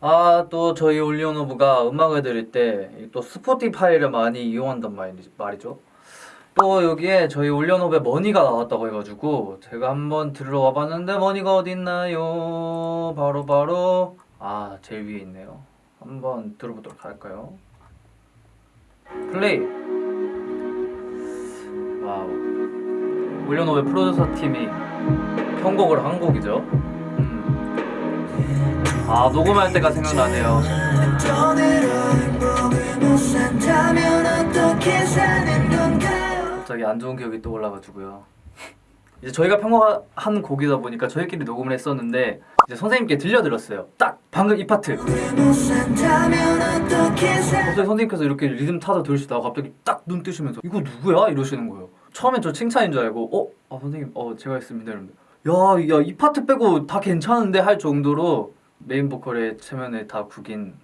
아 또 저희 올리오노브가 음악을 들을 때 또 스포티파이를 많이 이용한단 말, 말이죠. 또 여기에 저희 올리오노브에 머니가 나왔다고 해가지고 제가 한번 들으러 와 봤는데 머니가 어딨나요? 바로 바로. 아 제일 위에 있네요. 한번 들어보도록 할까요? 플레이. 와우. 올리오노브 프로듀서 팀이 편곡을 한 곡이죠. 음. 아 녹음할 때가 생각나네요. 갑자기 안 좋은 기억이 떠올라가지고요. 이제 저희가 편곡한 곡이다 보니까 저희끼리 녹음을 했었는데 이제 선생님께 들려드렸어요. 딱 방금 이 파트. 갑자기 선생님께서 이렇게 리듬 타서 들으시다가 갑자기 딱 눈 뜨시면서 이거 누구야? 이러시는 거예요. 처음엔 저 칭찬인 줄 알고 어? 아 선생님. 어 제가 했습니다. 이러는데. 야야 이 파트 빼고 다 괜찮은데 할 정도로 메인 보컬의 체면에 다 구긴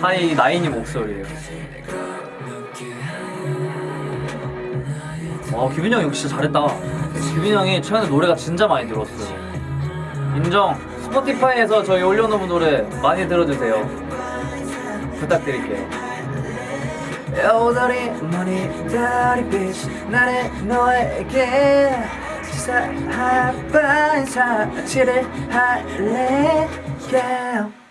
하이 나인이 목소리예요. 와 규빈 형이 진짜 잘했다. 규빈 형이 최근에 노래가 진짜 많이 들었어요. 인정. 스포티파이에서 저희 올려놓은 노래 많이 들어주세요. 부탁드릴게요 여우들이 머리들이 빛 나는 너에게 사하반 사치를 할래 yeah.